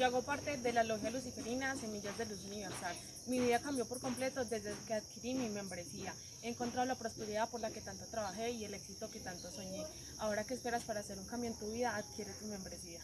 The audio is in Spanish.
Yo hago parte de la Logia Luciferina Semillas de Luz Universal. Mi vida cambió por completo desde que adquirí mi membresía. He encontrado la prosperidad por la que tanto trabajé y el éxito que tanto soñé. Ahora, ¿qué esperas para hacer un cambio en tu vida? Adquiere tu membresía.